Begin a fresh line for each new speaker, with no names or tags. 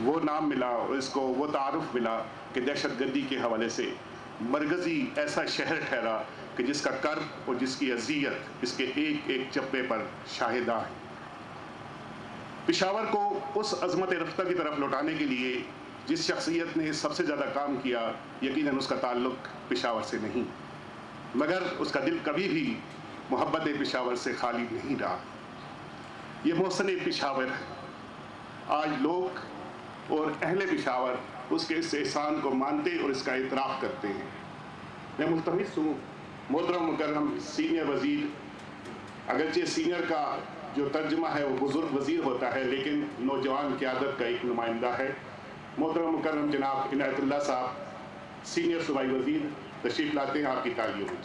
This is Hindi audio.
वो नाम मिला, इसको वो तारफ़ मिला कि दहशत गर्दी के हवाले से। मरकज़ी ऐसा शहर ठहरा कि जिसका कर और जिसकी अजियत इसके एक एक चप्पे पर शाहिदा है। पिशावर को उस अजमत रफ्ता की तरफ़ लौटाने के लिए जिस शख्सियत ने सबसे ज़्यादा काम किया, यकीनन उसका ताल्लुक पिशावर से नहीं। मगर उसका दिल कभी भी मोहब्बत पिशावर से खाली नहीं रहा। ये मौसन पिशावर है। आज लोग अहले पिशावर उसके इस एहसान को मानते और इसका इतराफ़ करते हैं। मैं मुलतमस हूँ मोहतरम मुकरम सीनियर वज़ीर, अगरचे सीनियर का जो तर्जमा है, वो बुज़ुर्ग वज़ीर होता है, लेकिन नौजवान क़्यादत का एक नुमाइंदा है। मोहतरम मुकरम जनाब इनायतुल्ला साहब, सीनियर सूबाई वज़ीर, तशरीफ़ लाते हैं, आपकी तालियों में।